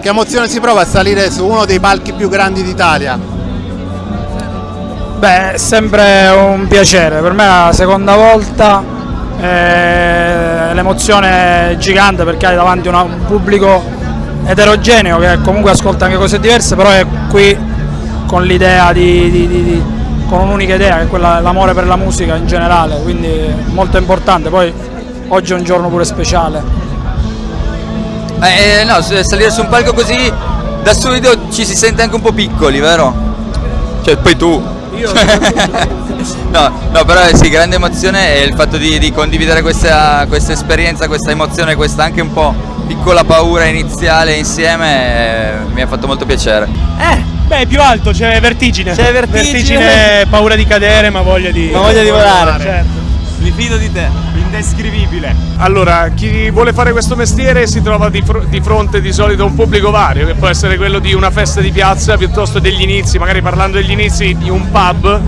Che emozione si prova a salire su uno dei palchi più grandi d'Italia? Beh, è sempre un piacere, per me è la seconda volta, eh, l'emozione è gigante perché hai davanti una, un pubblico eterogeneo che comunque ascolta anche cose diverse, però è qui con l'idea di, di, di, di con un'unica idea che è dell'amore per la musica in generale, quindi molto importante, poi oggi è un giorno pure speciale. Eh, no, salire su un palco così da subito ci si sente anche un po' piccoli, vero? Cioè, poi tu. Io? no, no, però sì, grande emozione e il fatto di, di condividere questa, questa, esperienza, questa emozione, questa anche un po' piccola paura iniziale insieme eh, mi ha fatto molto piacere. Eh, beh, più alto, c'è vertigine. C'è vertigine. vertigine. paura di cadere, ma voglia di... Ma voglia di volare. Certo. Mi fido di te. Indescrivibile. Allora, chi vuole fare questo mestiere si trova di, fr di, fronte di solito a un pubblico vario, che può essere quello di una festa di piazza piuttosto degli inizi, magari parlando degli inizi di un pub.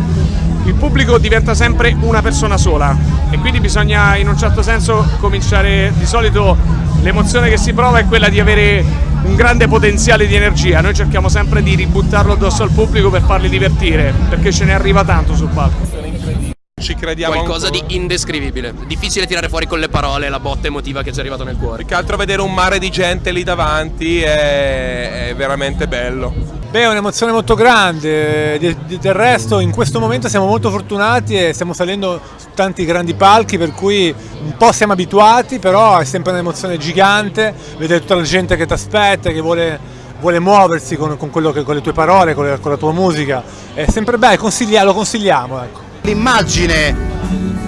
Il pubblico diventa sempre una persona sola e quindi bisogna in un certo senso cominciare, di solito l'emozione che si prova è quella di avere un grande potenziale di energia, noi cerchiamo sempre di ributtarlo addosso al pubblico per farli divertire, perché ce ne arriva tanto sul palco ci crediamo qualcosa ancora. di indescrivibile difficile tirare fuori con le parole la botta emotiva che ci è arrivata nel cuore più che altro vedere un mare di gente lì davanti è, è veramente bello Beh, è un'emozione molto grande, del resto in questo momento siamo molto fortunati e stiamo salendo su tanti grandi palchi per cui un po' siamo abituati, però è sempre un'emozione gigante, vedere tutta la gente che ti aspetta, che vuole, vuole muoversi con, con, che, con, le tue parole, con, le, con, la tua musica, è sempre bello, consiglia, lo consigliamo. Ecco. L'immagine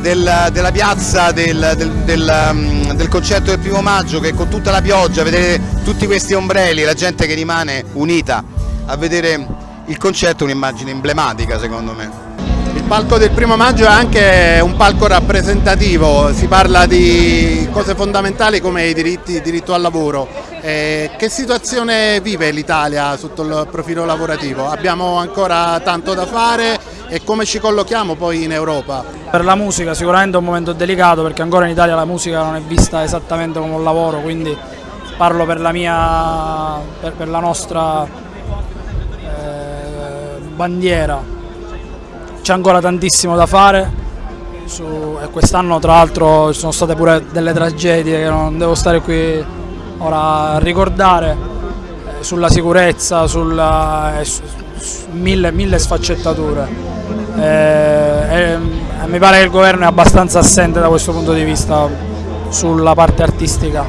del, della piazza del, del, del, um, del, concerto del primo maggio che con tutta la pioggia, vedere tutti questi ombrelli, la gente che rimane unita a vedere il concerto è un'immagine emblematica secondo me. Il palco del primo maggio è anche un palco rappresentativo, si parla di cose fondamentali come i diritti, diritto al lavoro. Eh, che situazione vive l'Italia sotto il profilo lavorativo? Abbiamo ancora tanto da fare e come ci collochiamo poi in Europa? Per la musica sicuramente è un momento delicato perché ancora in Italia la musica non è vista esattamente come un lavoro, quindi parlo per la, mia, per, per la nostra eh, bandiera. C'è ancora tantissimo da fare su, e quest'anno tra l'altro ci sono state pure delle tragedie che non devo stare qui ora a ricordare eh, sulla sicurezza, sulla, eh, su, su mille, mille sfaccettature eh, mi pare che il governo è abbastanza assente da questo punto di vista sulla parte artistica.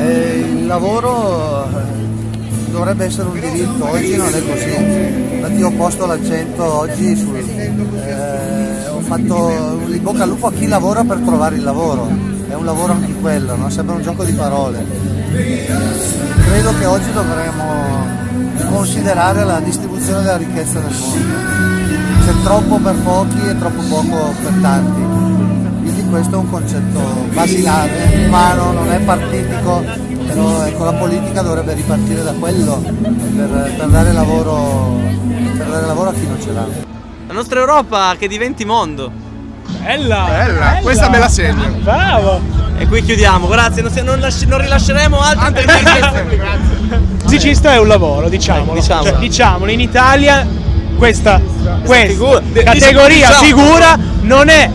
Eh, il lavoro eh, dovrebbe essere un diritto, oggi non è così. Infatti ho posto l'accento oggi sul... Eh, ho fatto un bocca al lupo a chi lavora per trovare il lavoro. È un lavoro anche quello, no? sembra un gioco di parole. Credo che oggi dovremmo considerare la distribuzione della ricchezza nel mondo c'è troppo per pochi e troppo poco per tanti. Quindi questo è un concetto basilare, umano, non è partitico, però ecco, la politica dovrebbe ripartire da quello per, per, dare lavoro, per dare lavoro a chi non ce l'ha. La nostra Europa che diventi mondo. Bella, bella, bella. questa me la segno. Bravo! E qui chiudiamo, grazie, non, non, non rilasceremo altro interviste. Musicista è un lavoro, diciamolo. Eh, diciamolo. Cioè, diciamolo, in Italia questa, questa categoria diciamo. figura non è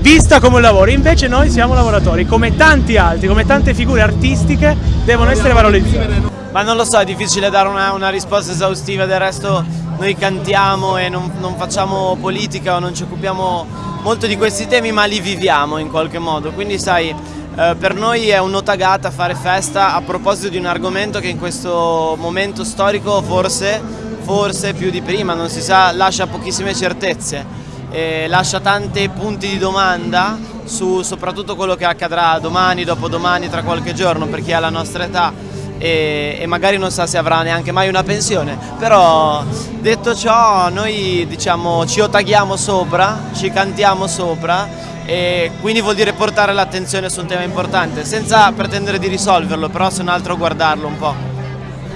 vista come un lavoro, invece noi siamo lavoratori, come tanti altri, come tante figure artistiche devono essere valorizzate. Ma non lo so, è difficile dare una, una risposta esaustiva, del resto noi cantiamo e non, non, facciamo politica o non ci occupiamo molto di questi temi, ma li viviamo in qualche modo, quindi sai, eh, per noi è un'otagata fare festa a proposito di un argomento che in questo momento storico forse forse più di prima, non si sa, lascia pochissime certezze, e lascia tanti punti di domanda su soprattutto quello che accadrà domani, dopodomani, tra qualche giorno per chi ha la nostra età e, e, magari non sa se avrà neanche mai una pensione, però detto ciò noi diciamo ci otaghiamo sopra, ci cantiamo sopra e quindi vuol dire portare l'attenzione su un tema importante senza pretendere di risolverlo, però se non altro guardarlo un po'.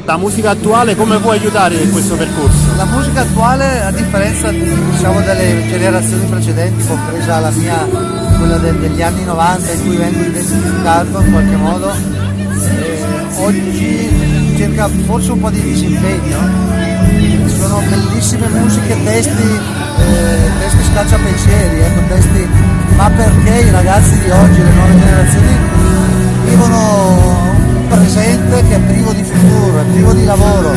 La musica attuale come può aiutare in questo percorso? La musica attuale, a differenza diciamo, delle generazioni precedenti, compresa la mia, quella del, degli anni 90 in cui vengo identificato in qualche modo, eh, oggi cerca forse un po' di disimpegno. Sono bellissime musiche, testi, eh, testi scacciapensieri, ecco, testi, ma perché i ragazzi di oggi, le nuove generazioni, vivono presente che è privo di futuro, è privo di lavoro.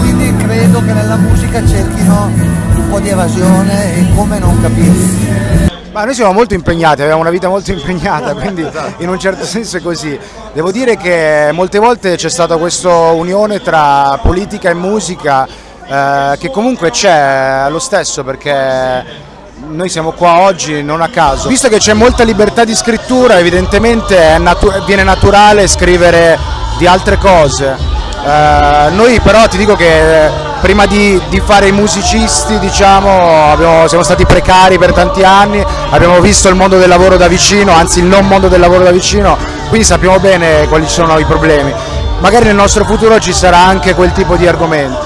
Quindi credo che nella musica cerchino un po' di evasione e come non capirsi. Ma noi siamo molto impegnati, abbiamo una vita molto impegnata, quindi in un certo senso è così. Devo dire che molte volte c'è stata questa unione tra politica e musica eh, che comunque c'è lo stesso perché noi siamo qua oggi non a caso. Visto che c'è molta libertà di scrittura, evidentemente natu viene naturale scrivere di altre cose. Eh, noi però ti dico che prima di, di fare i musicisti diciamo, abbiamo, siamo stati precari per tanti anni, abbiamo visto il mondo del lavoro da vicino, anzi il non mondo del lavoro da vicino, quindi sappiamo bene quali sono i problemi. Magari nel nostro futuro ci sarà anche quel tipo di argomenti.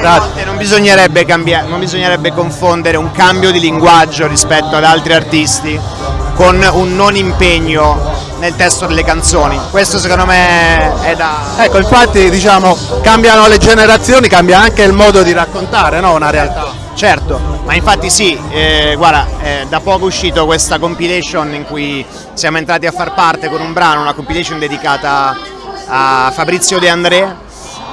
Grazie. Non bisognerebbe, cambiare, non bisognerebbe confondere un cambio di linguaggio rispetto ad altri artisti con un non impegno nel testo delle canzoni. Questo secondo me è da... Ecco, infatti diciamo cambiano le generazioni, cambia anche il modo di raccontare no? una realtà. Certo, ma infatti sì, eh, guarda, eh, da poco è uscito questa compilation in cui siamo entrati a far parte con un brano, una compilation dedicata a Fabrizio De André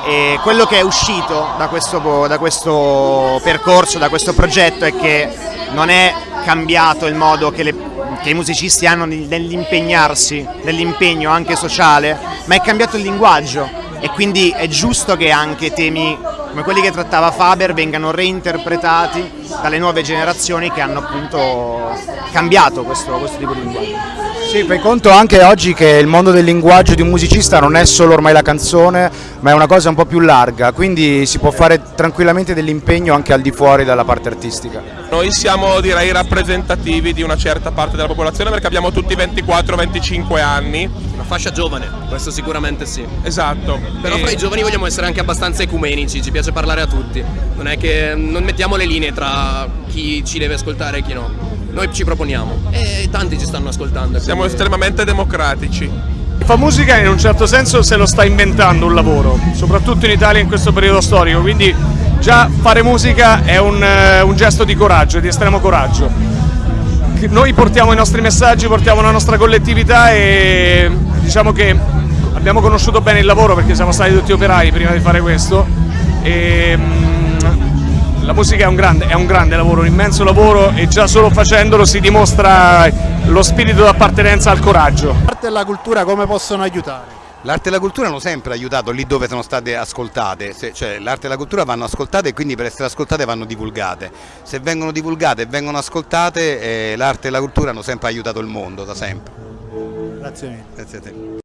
e quello che è uscito da questo, da questo percorso, da questo progetto è che non è cambiato il modo che, le, che i musicisti hanno nell'impegnarsi, nell'impegno anche sociale, ma è cambiato il linguaggio e quindi è giusto che anche temi come quelli che trattava Faber vengano reinterpretati dalle nuove generazioni che hanno appunto cambiato questo, questo tipo di linguaggio. Sì, fai conto anche oggi che il mondo del linguaggio di un musicista non è solo ormai la canzone, ma è una cosa un po' più larga, quindi si può fare tranquillamente dell'impegno anche al di fuori dalla parte artistica. Noi siamo direi rappresentativi di una certa parte della popolazione perché abbiamo tutti 24-25 anni. Una fascia giovane, questo sicuramente sì. Esatto. Però E- fra i giovani vogliamo essere anche abbastanza ecumenici, ci piace parlare a tutti. Non è che non mettiamo le linee tra chi ci deve ascoltare e chi no. Noi ci proponiamo e tanti ci stanno ascoltando. Siamo quindi- estremamente democratici. Fa musica in un certo senso se lo sta inventando un lavoro, soprattutto in Italia in questo periodo storico, quindi già fare musica è un, eh, un gesto di coraggio, di estremo coraggio. Noi portiamo i nostri messaggi, portiamo la nostra collettività e diciamo che abbiamo conosciuto bene il lavoro perché siamo stati tutti operai prima di fare questo e mm, la musica è un, grande, è un grande lavoro, un immenso lavoro e già solo facendolo si dimostra lo spirito d'appartenenza al coraggio. L'arte e la cultura come possono aiutare? L'arte e la cultura hanno sempre aiutato lì dove sono state ascoltate, Se- cioè l'arte e la cultura vanno ascoltate e quindi per essere ascoltate vanno divulgate. Se vengono divulgate e vengono ascoltate eh, l'arte e la cultura hanno sempre aiutato il mondo, da sempre. Grazie mille. Grazie a te.